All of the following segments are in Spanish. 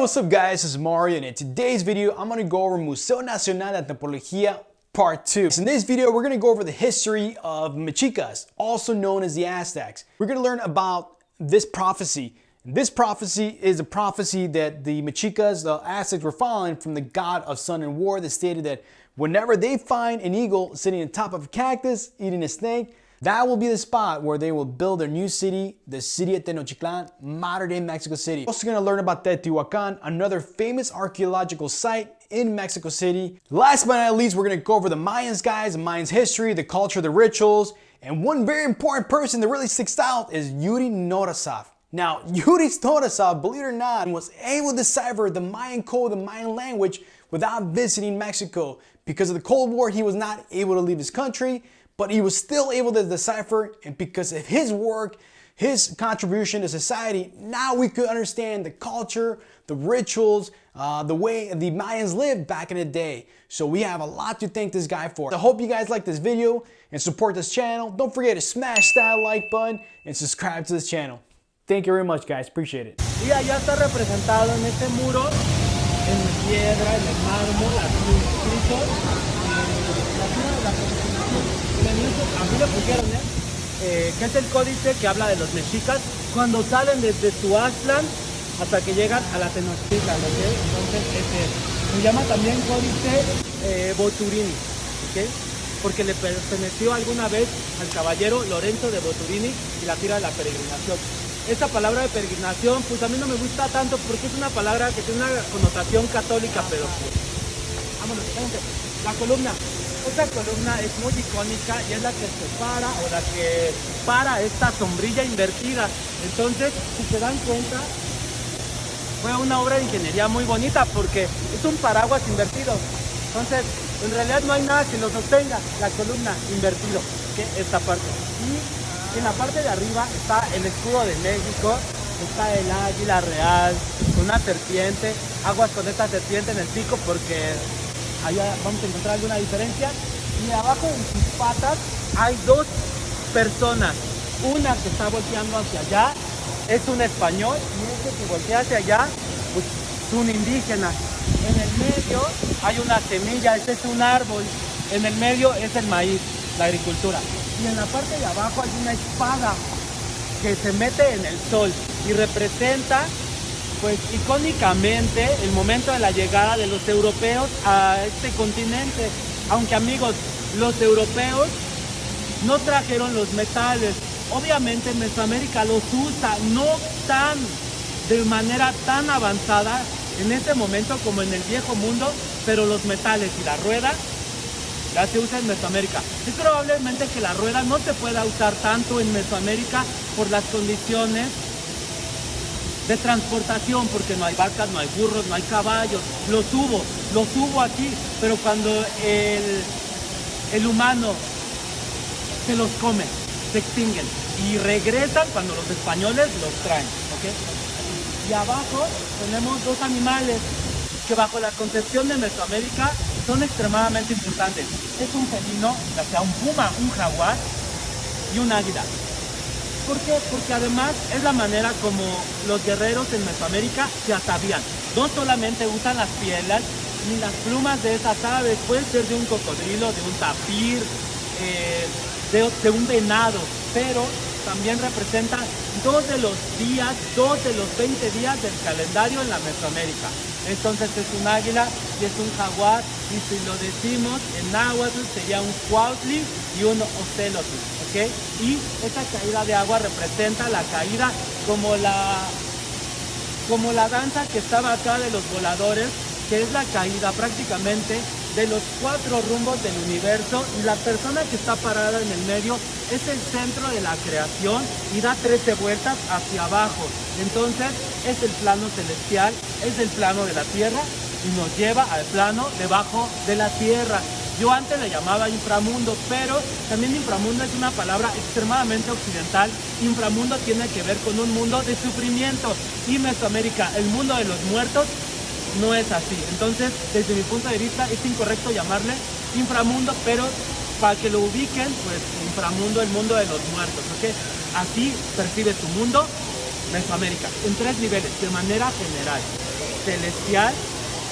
what's up guys, is Mario and in today's video I'm to go over Museo Nacional de Antropología Part 2. So in this video we're to go over the history of Mexicas, also known as the Aztecs. We're to learn about this prophecy. This prophecy is a prophecy that the Mexicas, the Aztecs were following from the god of sun and war that stated that whenever they find an eagle sitting on top of a cactus eating a snake, that will be the spot where they will build their new city, the city of Tenochtitlan, modern day Mexico City. Also gonna learn about Teotihuacan, another famous archaeological site in Mexico City. Last but not least, we're gonna go over the Mayans guys, the Mayans history, the culture, the rituals, and one very important person that really sticks out is Yuri Norasov. Now, Yuri Norasov, believe it or not, was able to decipher the Mayan code, the Mayan language, without visiting Mexico. Because of the Cold War, he was not able to leave his country, but he was still able to decipher and because of his work, his contribution to society, now we could understand the culture, the rituals, uh, the way the Mayans lived back in the day. So we have a lot to thank this guy for. I hope you guys like this video and support this channel. Don't forget to smash that like button and subscribe to this channel. Thank you very much guys, appreciate it. ¿Eh? ¿eh? que es el códice que habla de los mexicas cuando salen desde Tuaztlan hasta que llegan a la Tenochtitlan, Entonces, este, se llama también códice eh, Boturini, Porque le perteneció alguna vez al caballero Lorenzo de Boturini y la tira de la peregrinación. Esta palabra de peregrinación, pues a mí no me gusta tanto porque es una palabra que tiene una connotación católica, pero vámonos, la columna. Esta columna es muy icónica y es la que separa o la que para esta sombrilla invertida. Entonces, si se dan cuenta, fue una obra de ingeniería muy bonita porque es un paraguas invertido. Entonces, en realidad no hay nada que lo sostenga, la columna invertido, que esta parte. Y en la parte de arriba está el escudo de México, está el águila real, una serpiente, aguas con esta serpiente en el pico porque allá vamos a encontrar alguna diferencia. Y abajo en sus patas hay dos personas. Una que está volteando hacia allá es un español y este que voltea hacia allá pues, es un indígena. En el medio hay una semilla, este es un árbol. En el medio es el maíz, la agricultura. Y en la parte de abajo hay una espada que se mete en el sol y representa pues icónicamente el momento de la llegada de los europeos a este continente. Aunque amigos, los europeos no trajeron los metales. Obviamente Mesoamérica los usa, no tan de manera tan avanzada en este momento como en el viejo mundo, pero los metales y la rueda ya se usa en Mesoamérica. Es probablemente que la rueda no se pueda usar tanto en Mesoamérica por las condiciones de transportación, porque no hay vacas, no hay burros, no hay caballos, los hubo, los hubo aquí, pero cuando el, el humano se los come, se extinguen y regresan cuando los españoles los traen. Y abajo tenemos dos animales que bajo la concepción de Mesoamérica son extremadamente importantes. Es un felino, ya sea un puma, un jaguar y un águila. ¿Por qué? Porque además es la manera como los guerreros en Mesoamérica se atavían. No solamente usan las pieles ni las plumas de esas aves, pueden ser de un cocodrilo, de un tapir, eh, de, un venado, pero también representan dos de los días, dos de los 20 días del calendario en la Mesoamérica. Entonces es un águila y es un jaguar y si lo decimos en náhuatl sería un cuautli y un ocelotl. Y esta caída de agua representa la caída como la, como la danza que estaba acá de los voladores, que es la caída prácticamente de los cuatro rumbos del universo y la persona que está parada en el medio es el centro de la creación y da 13 vueltas hacia abajo. Entonces es el plano celestial, es el plano de la tierra y nos lleva al plano debajo de la tierra. Yo antes le llamaba inframundo, pero también inframundo es una palabra extremadamente occidental. Inframundo tiene que ver con un mundo de sufrimiento. Y Mesoamérica, el mundo de los muertos, no es así. Entonces, desde mi punto de vista, es incorrecto llamarle inframundo, pero para que lo ubiquen, pues inframundo, el mundo de los muertos, ¿ok? Así percibe tu mundo Mesoamérica en tres niveles, de manera general. Celestial,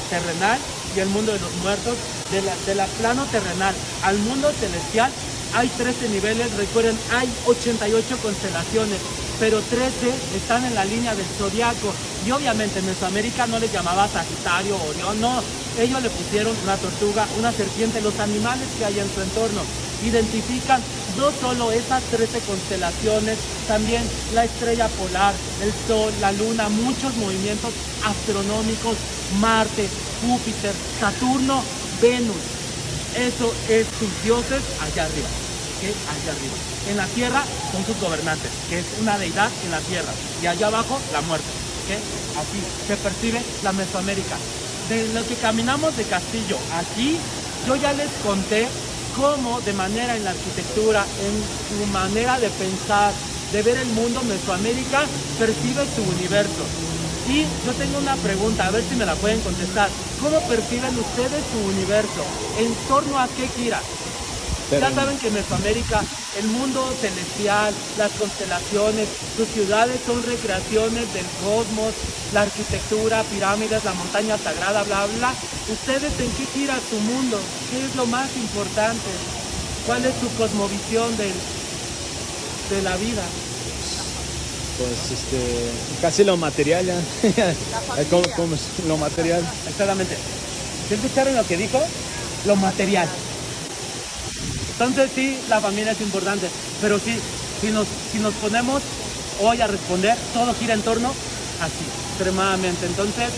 terrenal y el mundo de los muertos. De la, de la plano terrenal al mundo celestial hay 13 niveles, recuerden, hay 88 constelaciones, pero 13 están en la línea del zodiaco. Y obviamente en Mesoamérica no les llamaba Sagitario, Orión, no. Ellos le pusieron una tortuga, una serpiente, los animales que hay en su entorno. Identifican no solo esas 13 constelaciones, también la estrella polar, el sol, la luna, muchos movimientos astronómicos, Marte, Júpiter, Saturno, Venus. Eso es sus dioses allá arriba, allá arriba. En la tierra son sus gobernantes, que es una deidad en la tierra. Y allá abajo la muerte, que así se percibe la Mesoamérica. De lo que caminamos de Castillo aquí, yo ya les conté cómo de manera en la arquitectura, en su manera de pensar, de ver el mundo, Mesoamérica percibe su universo. Y yo tengo una pregunta, a ver si me la pueden contestar. ¿Cómo perciben ustedes su universo? ¿En torno a qué gira? Ya saben que en Mesoamérica el mundo celestial, las constelaciones, sus ciudades son recreaciones del cosmos, la arquitectura, pirámides, la montaña sagrada, bla, bla. ¿Ustedes en qué gira su mundo? ¿Qué es lo más importante? ¿Cuál es su cosmovisión del, de la vida? Pues este, casi lo material ya. ¿Cómo, cómo es lo material? Exactamente. ¿Sí escucharon lo que dijo? Lo material. Entonces sí, la familia es importante, pero sí, si nos, si nos ponemos hoy a responder, todo gira en torno así, extremadamente. Entonces,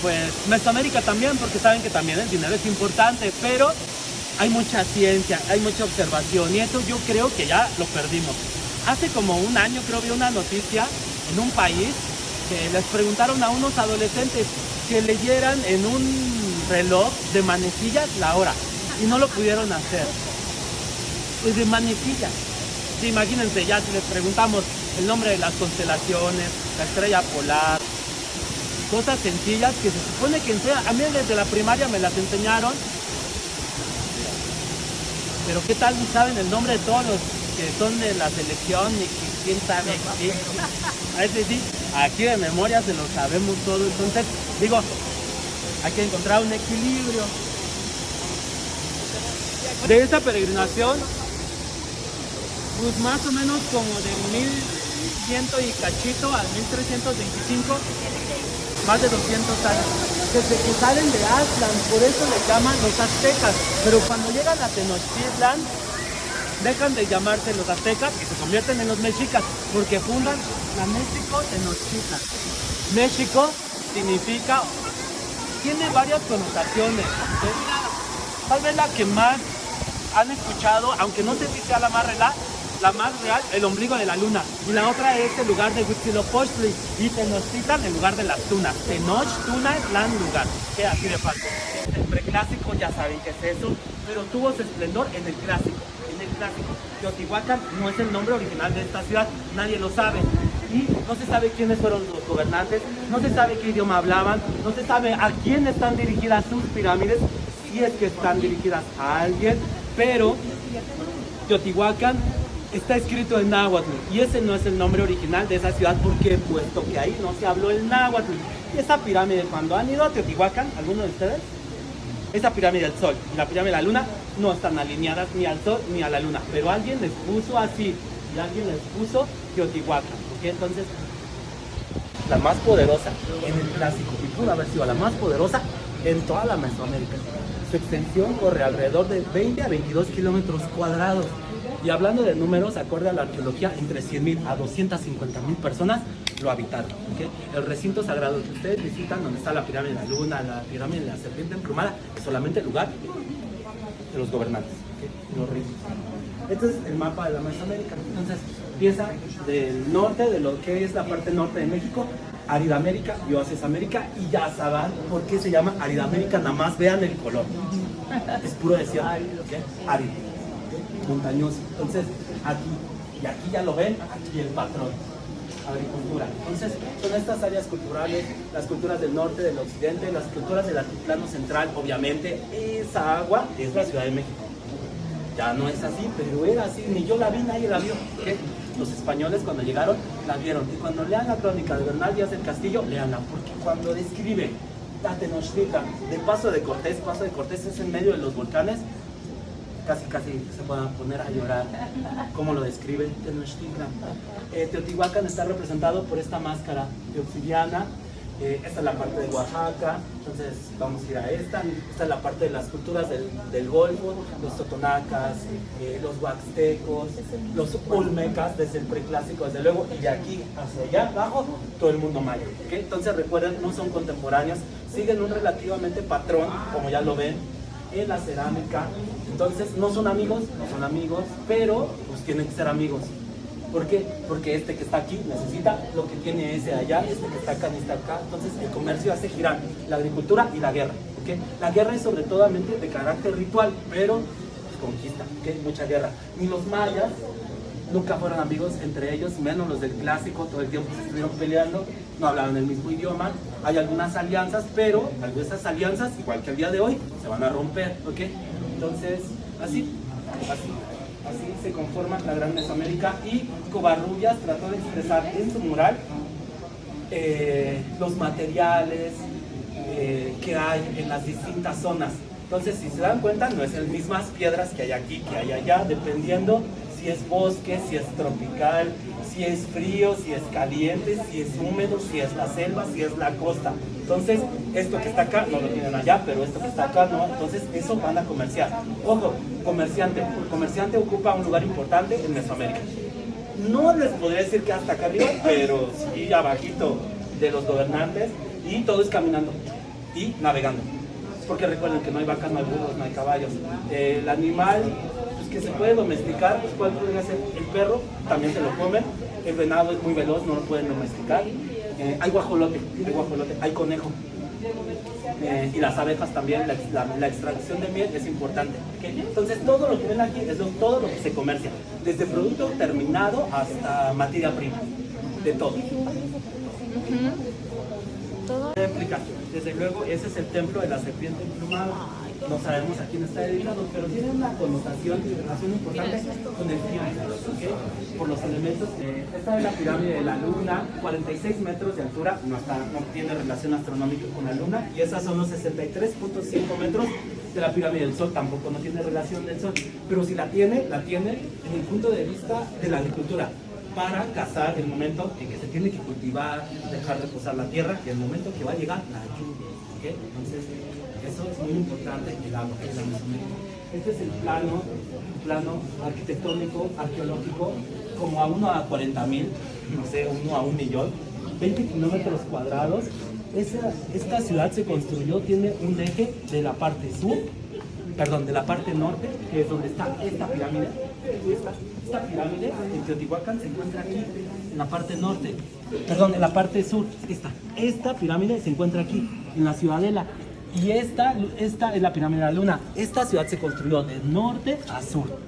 pues Mesoamérica también, porque saben que también el dinero es importante, pero hay mucha ciencia, hay mucha observación y eso yo creo que ya lo perdimos. Hace como un año creo vi una noticia en un país que les preguntaron a unos adolescentes que leyeran en un reloj de manecillas la hora y no lo pudieron hacer. Pues de manecillas. Sí, imagínense ya si les preguntamos el nombre de las constelaciones, la estrella polar, cosas sencillas que se supone que enseñan. A mí desde la primaria me las enseñaron. Pero qué tal si saben el nombre de todos los que son de la selección y que quién sabe qué. Veces sí, aquí de memoria se lo sabemos todo. Entonces, digo, hay que encontrar un equilibrio. De esta peregrinación, pues más o menos como de 1100 y cachito al 1325, más de 200 años. Desde que salen de Aztlán, por eso le llaman los aztecas. Pero cuando llegan a Tenochtitlan, dejan de llamarse los aztecas y se convierten en los mexicas, porque fundan la México Tenochtitlan. México significa, tiene varias connotaciones. Tal vez la que más han escuchado, aunque no sé si sea la más real, la más real, el ombligo de la luna. Y la otra es el lugar de Huitzilopochtli y Tenochtitlan, el lugar de las tunas. Tenoch, tuna, plan, lugar. Que así de fácil. El preclásico ya saben qué es eso, pero tuvo su esplendor en el clásico. Clásico. Teotihuacán no es el nombre original de esta ciudad, nadie lo sabe. Y no se sabe quiénes fueron los gobernantes, no se sabe qué idioma hablaban, no se sabe a quién están dirigidas sus pirámides, si es que están dirigidas a alguien, pero Teotihuacán está escrito en náhuatl y ese no es el nombre original de esa ciudad porque puesto que ahí no se habló el náhuatl. Y esa pirámide, cuando han ido a Teotihuacán, ¿alguno de ustedes? Esa pirámide del sol y la pirámide de la luna no están alineadas ni al sol ni a la luna, pero alguien les puso así y alguien les puso Teotihuacán. ¿ok? Entonces, la más poderosa en el clásico y pudo haber sido la más poderosa en toda la Mesoamérica. Su extensión corre alrededor de 20 a 22 kilómetros cuadrados. Y hablando de números, acorde a la arqueología, entre 100.000 a 250.000 personas lo habitaron. El recinto sagrado que ustedes visitan, donde está la pirámide de la luna, la pirámide de la serpiente emplumada, solamente el lugar de los gobernantes, los reyes. Este es el mapa de la Mesoamérica. Entonces, empieza del norte, de lo que es la parte norte de México, Aridamérica y Oasis América, y ya saben por qué se llama Aridamérica, nada más vean el color. Es puro desierto, ¿ok? árido, montañoso. Entonces, aquí, y aquí ya lo ven, aquí el patrón agricultura. Entonces, son estas áreas culturales, las culturas del norte, del occidente, las culturas del altiplano central, obviamente, esa agua es la Ciudad de México. Ya no es así, pero era así, ni yo la vi, nadie la vio. ¿ok? los españoles cuando llegaron la vieron. Y cuando lean la crónica de Bernal Díaz del Castillo, leanla, porque cuando describe la Tenochtitlan de Paso de Cortés, Paso de Cortés es en medio de los volcanes, casi casi se van a poner a llorar como lo describe Tenochtitlan. Eh, Teotihuacán está representado por esta máscara de obsidiana, eh, esta es la parte de Oaxaca, entonces vamos a ir a esta. Esta es la parte de las culturas del, del Golfo, los totonacas, eh, los huaxtecos, los olmecas, desde el preclásico, desde luego, y de aquí hacia allá abajo, todo el mundo maya. ¿ok? Entonces recuerden, no son contemporáneos, siguen un relativamente patrón, como ya lo ven, en la cerámica. Entonces no son amigos, no son amigos, pero pues tienen que ser amigos. ¿Por qué? Porque este que está aquí necesita lo que tiene ese allá, este que está acá necesita acá. Entonces el comercio hace girar la agricultura y la guerra. ¿ok? La guerra es sobre todo de carácter ritual, pero pues, conquista, mucha guerra. Ni los mayas nunca fueron amigos entre ellos, menos los del clásico, todo el tiempo se estuvieron peleando, no hablaban el mismo idioma. Hay algunas alianzas, pero de esas alianzas, igual que el día de hoy, se van a romper. ¿ok? Entonces, así, así. Así se conforma la Gran Mesoamérica y Covarrubias trató de expresar en su mural eh, los materiales eh, que hay en las distintas zonas. Entonces, si se dan cuenta, no es las mismas piedras que hay aquí, que hay allá, dependiendo si es bosque, si es tropical, si es frío, si es caliente, si es húmedo, si es la selva, si es la costa. Entonces, esto que está acá no lo tienen allá, pero esto que está acá no. Entonces, eso van a comerciar. Ojo, comerciante. Comerciante ocupa un lugar importante en Mesoamérica. No les podría decir que hasta acá arriba, pero sí abajito de los gobernantes y todo es caminando y navegando. Porque recuerden que no hay vacas, no hay burros, no hay caballos. El animal que se puede domesticar, pues cuál podría ser el perro, también se lo comen. El venado es muy veloz, no lo pueden domesticar. Eh, hay guajolote, hay guajolote, hay conejo. Eh, y las abejas también, la, la, extracción de miel es importante. Entonces todo lo que ven aquí es lo, todo lo que se comercia, desde producto terminado hasta materia prima, de todo. ¿Todo? Desde luego, ese es el templo de la serpiente emplumada no sabemos a quién está dedicado, pero tiene una connotación y relación importante con el tiempo, ¿okay? por los elementos. Esta es la pirámide de la luna, 46 metros de altura, no, está, no tiene relación astronómica con la luna, y esas son los 63.5 metros de la pirámide del sol, tampoco no tiene relación del sol, pero si la tiene, la tiene en el punto de vista de la agricultura para cazar el momento en que se tiene que cultivar, dejar reposar la tierra y el momento que va a llegar la lluvia. ¿okay? Entonces, eso es muy importante el agua, el Este es el plano, plano arquitectónico, arqueológico, como a 1 a 40 mil, no sé, 1 a 1 millón, 20 kilómetros cuadrados. Esta ciudad se construyó, tiene un eje de la parte sur, perdón, de la parte norte, que es donde está esta pirámide. Esta, esta pirámide en Teotihuacán se encuentra aquí, en la parte norte, perdón, en la parte sur, esta, esta pirámide se encuentra aquí, en la ciudadela. Y esta, esta es la pirámide de la luna. Esta ciudad se construyó de norte a sur.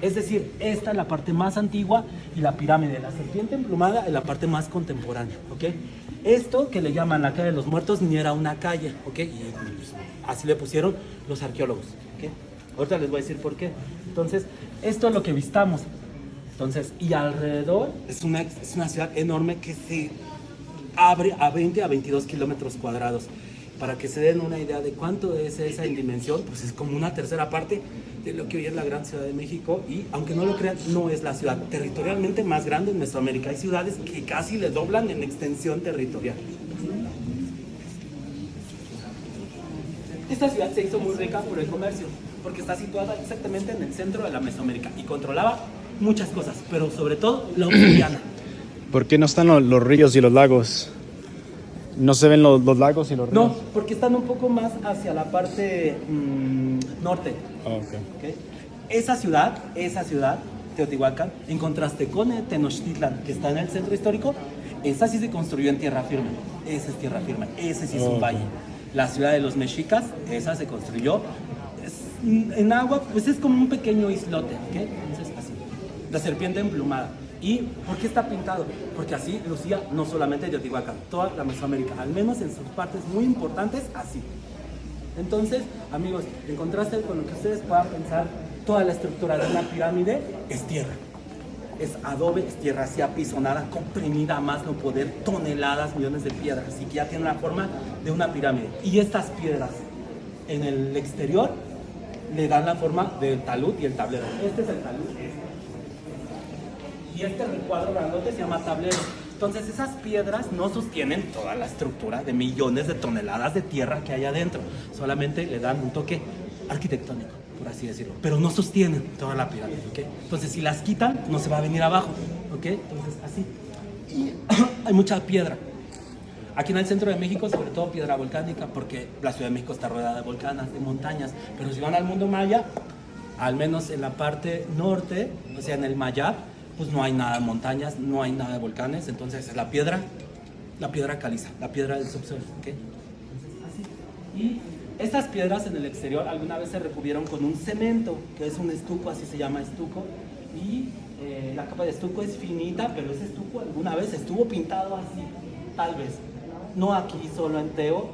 Es decir, esta es la parte más antigua y la pirámide de la serpiente emplumada es la parte más contemporánea. ¿ok? Esto que le llaman la calle de los muertos ni era una calle. ¿ok? Pues, así le pusieron los arqueólogos. Ahorita les voy a decir por qué. Entonces, esto es lo que vistamos. Entonces, y alrededor es una, es una ciudad enorme que se abre a 20 a 22 kilómetros cuadrados para que se den una idea de cuánto es esa en dimensión, pues es como una tercera parte de lo que hoy es la gran ciudad de México y aunque no lo crean, no es la ciudad territorialmente más grande en Mesoamérica. Hay ciudades que casi le doblan en extensión territorial. Esta ciudad se hizo muy rica por el comercio, porque está situada exactamente en el centro de la Mesoamérica y controlaba muchas cosas, pero sobre todo la obsidiana. ¿Por qué no están los ríos y los lagos? ¿No se ven los, lagos y los ríos? No, porque están un poco más hacia la parte mm, norte. Ah, okay. Esa ciudad, esa ciudad, Teotihuacán, en contraste con Tenochtitlan, que está en el centro histórico, esa sí se construyó en tierra firme. Esa es tierra firme, ese sí es un valle. La ciudad de los mexicas, esa se construyó en agua, pues es como un pequeño islote, ¿ok? Entonces, así. La serpiente emplumada. ¿Y por qué está pintado? Porque así lucía no solamente Teotihuacán, toda la Mesoamérica, al menos en sus partes muy importantes, así. Entonces, amigos, en contraste con lo que ustedes puedan pensar, toda la estructura de una pirámide es tierra. es adobe, es tierra así apisonada, comprimida a más no poder, toneladas, millones de piedras, así que ya tiene la forma de una pirámide. Y estas piedras en el exterior le dan la forma del talud y el tablero. Este es el talud. Y este recuadro grandote se llama tablero. Entonces esas piedras no sostienen toda la estructura de millones de toneladas de tierra que hay adentro. Solamente le dan un toque arquitectónico, por así decirlo. Pero no sostienen toda la pirámide, ¿ok? Entonces si las quitan, no se va a venir abajo, ¿ok? Entonces así. Y hay mucha piedra. Aquí en el centro de México, sobre todo piedra volcánica, porque la Ciudad de México está rodeada de volcanes, de montañas. Pero si van al mundo maya, al menos en la parte norte, o sea, en el Mayab, pues no hay nada de montañas, no hay nada de volcanes, entonces es la piedra, la piedra caliza, la piedra del subsuelo, ¿ok? Entonces, así. Y estas piedras en el exterior alguna vez se recubrieron con un cemento, que es un estuco, así se llama estuco, y eh, la capa de estuco es finita, pero ese estuco alguna vez estuvo pintado así, tal vez. No aquí solo en Teo,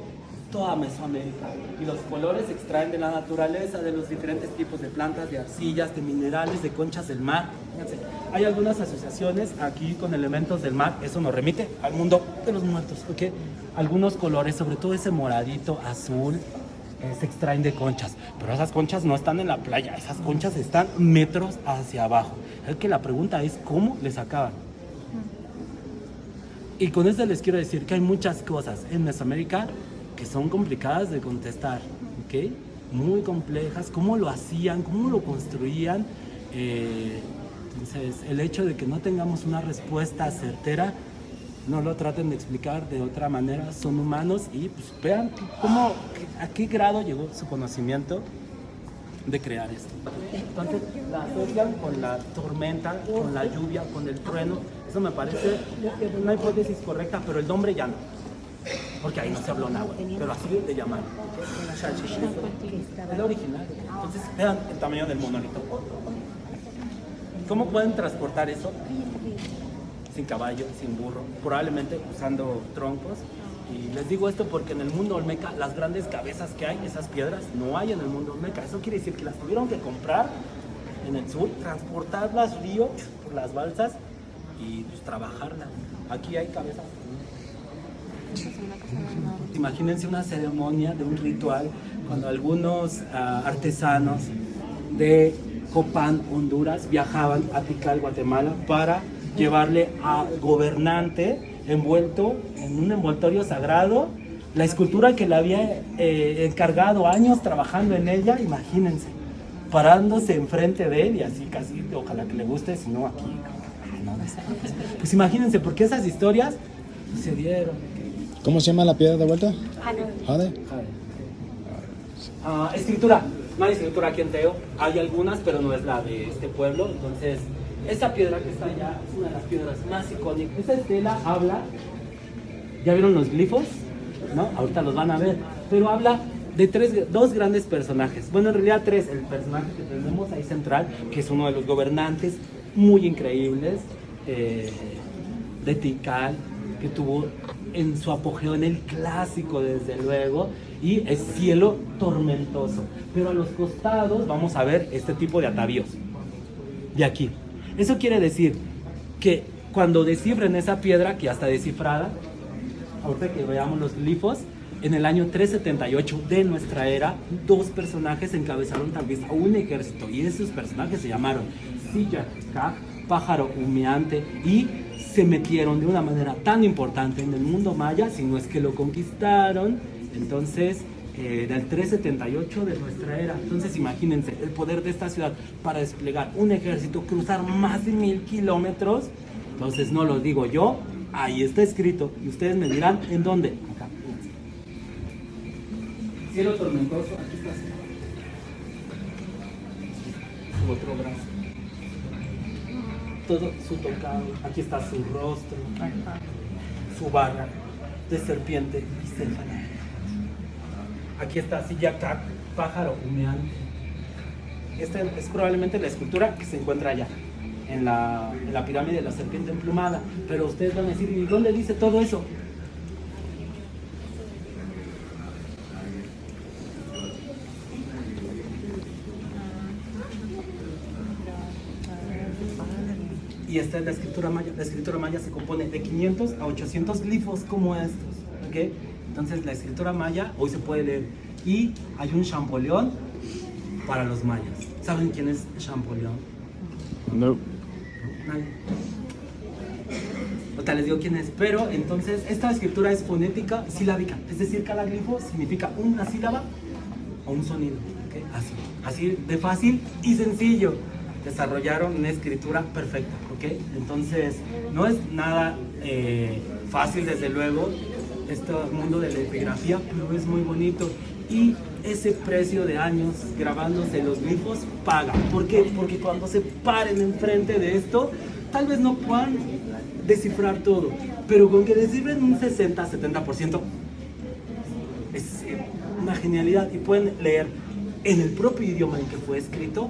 toda Mesoamérica. Y los colores se extraen de la naturaleza, de los diferentes tipos de plantas, de arcillas, de minerales, de conchas del mar. Fíjense, hay algunas asociaciones aquí con elementos del mar, eso nos remite al mundo de los muertos, ¿ok? Algunos colores, sobre todo ese moradito, azul, eh, se extraen de conchas, pero esas conchas no están en la playa, esas conchas están metros hacia abajo. Es que la pregunta es, ¿cómo les acaban? Y con esto les quiero decir que hay muchas cosas en Mesoamérica que son complicadas de contestar, ¿ok? Muy complejas, cómo lo hacían, cómo lo construían. Eh, entonces, el hecho de que no tengamos una respuesta certera, no lo traten de explicar de otra manera, son humanos y pues vean cómo, a qué grado llegó su conocimiento de crear esto. Entonces, la asocian con la tormenta, con la lluvia, con el trueno. Eso me parece una hipótesis correcta, pero el nombre ya no. Porque ahí no se habló náhuatl, pero así de llamar. Es la original. Entonces, vean el tamaño del monolito. ¿Cómo pueden transportar eso? Sin caballo, sin burro, probablemente usando troncos. Y les digo esto porque en el mundo olmeca, las grandes cabezas que hay, esas piedras, no hay en el mundo olmeca. Eso quiere decir que las tuvieron que comprar en el sur, transportarlas río por las balsas y pues, trabajarlas. Aquí hay cabezas. Imagínense una ceremonia de un ritual cuando algunos ah, artesanos de Copán, Honduras, viajaban a Tikal, Guatemala, para llevarle al gobernante envuelto en un envoltorio sagrado la escultura que le había eh, encargado años trabajando en ella, imagínense, parándose enfrente de él y así casi, ojalá que le guste, si no aquí. Pues imagínense, porque esas historias se dieron. ¿Cómo se llama la piedra de vuelta? Jade. Ah, escritura. No hay escritura aquí en Teo. Hay algunas, pero no es la de este pueblo. Entonces, esta piedra que está allá es una de las piedras más icónicas. Esta estela habla. ¿Ya vieron los glifos? ¿No? Ahorita los van a ver. Pero habla de tres, dos grandes personajes. Bueno, en realidad tres. El personaje que tenemos ahí central, que es uno de los gobernantes muy increíbles eh, de Tikal, que tuvo en su apogeo en el clásico, desde luego, y es cielo tormentoso. Pero a los costados vamos a ver este tipo de atavíos. De aquí. Eso quiere decir que cuando descifren esa piedra, que ya está descifrada, ahorita que veamos los glifos, en el año 378 de nuestra era, dos personajes encabezaron tal vez a un ejército y esos personajes se llamaron Silla pájaro humeante y se metieron de una manera tan importante en el mundo maya, si no es que lo conquistaron, entonces eh, del 378 de nuestra era. Entonces imagínense el poder de esta ciudad para desplegar un ejército, cruzar más de mil kilómetros. Entonces no lo digo yo, ahí está escrito. Y ustedes me dirán, ¿en dónde? Acá. Cielo tormentoso, aquí está. Otro brazo. Todo su tocado, aquí está su rostro, su barra de serpiente. Aquí está Siyakat, pájaro humeante. Esta es probablemente la escultura que se encuentra allá, en la, en la pirámide de la serpiente emplumada. Pero ustedes van a decir, ¿y dónde dice todo eso? Y esta es la escritura maya. La escritura maya se compone de 500 a 800 glifos como estos. ¿ok? Entonces la escritura maya hoy se puede leer. Y hay un Champollion para los mayas. ¿Saben quién es Champollion? No. Nadie. Ahorita les digo quién es, pero entonces esta escritura es fonética silábica, es decir, cada glifo significa una sílaba o un sonido, ¿ok? así, así de fácil y sencillo. Desarrollaron una escritura perfecta, ¿ok? Entonces no es nada eh, fácil desde luego este mundo de la epigrafía, pero es muy bonito y ese precio de años grabándose los glifos paga. ¿Por qué? Porque cuando se paren enfrente de esto, tal vez no puedan descifrar todo, pero con que descifren un 60-70% es una genialidad y pueden leer en el propio idioma en que fue escrito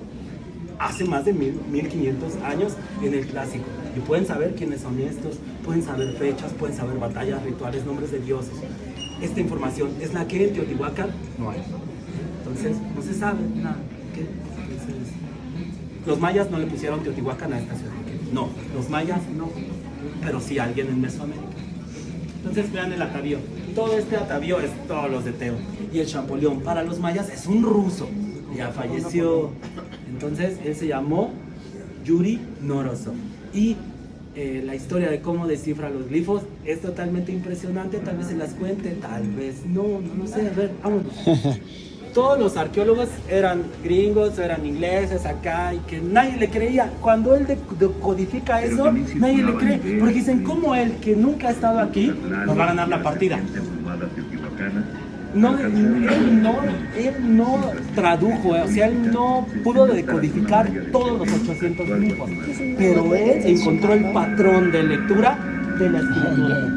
hace más de mil, 1500 años en el clásico y pueden saber quiénes son estos, pueden saber fechas, pueden saber batallas, rituales, nombres de dioses. Esta información es la que en Teotihuacán no hay. Entonces, no se sabe nada. ¿ok? Entonces, los mayas no le pusieron Teotihuacán a esta ciudad. No, los mayas no, pero sí alguien en Mesoamérica. Entonces vean el atavío. Todo este atavío es todos los de Teo. Y el Champollion para los mayas es un ruso. Ya falleció. Entonces él se llamó Yuri Norosov. Y eh, la historia de cómo descifra los glifos es totalmente impresionante. Tal vez se las cuente, tal vez no, no lo sé. A ver, vámonos. Todos los arqueólogos eran gringos, eran ingleses acá y que nadie le creía. Cuando él de- decodifica eso, nadie le cree. Porque dicen, ¿cómo él que nunca ha estado aquí nos va a ganar la partida? No, él no, él no tradujo, o sea, él no pudo decodificar todos los 800 glifos, pero él encontró el patrón de lectura de la escritura.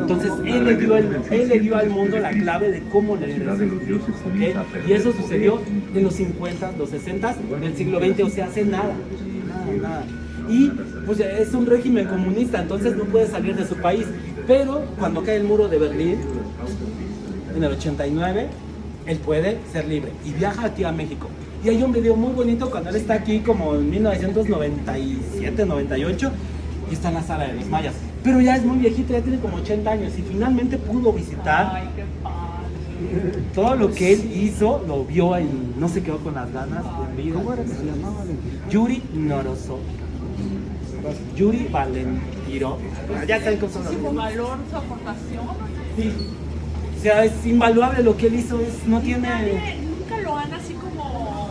Entonces, él le, dio el- él le dio al mundo la clave de cómo leer esos glifos, ¿ok? Y eso sucedió en los 50, los 60 del siglo XX, o sea, hace nada, nada, nada. Y pues es un régimen comunista, entonces no puede salir de su país. Pero cuando cae el muro de Berlín, en el 89, él puede ser libre y viaja aquí a México. Y hay un video muy bonito cuando él está aquí como en 1997, 98 y está en la sala de los mayas. Pero ya es muy viejito, ya tiene como 80 años y finalmente pudo visitar Ay, qué padre. todo lo que él hizo, lo vio y no se quedó con las ganas de vida. ¿Cómo era que se llamaba? Yuri Norosov. Yuri Valentiro. Ya saben cómo son los valor, su aportación. Sí. O sea, es invaluable lo que él hizo, es, no tiene... Nadie, nunca lo han así como.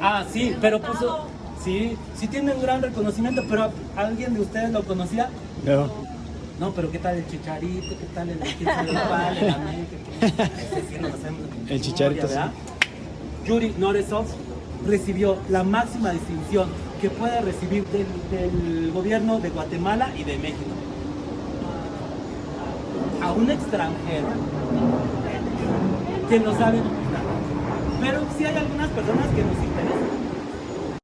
Ah, sí, pero pues sí, sí tiene un gran reconocimiento, pero ¿alguien de ustedes lo conocía? No. No, pero ¿qué tal el Chicharito? ¿Qué tal el cuál, el sí Chicharito, ¿verdad? Yuri Noresov recibió la máxima distinción que puede recibir del, del gobierno de Guatemala y de México. A un extranjero que no sabe. Pero sí hay algunas personas que nos interesan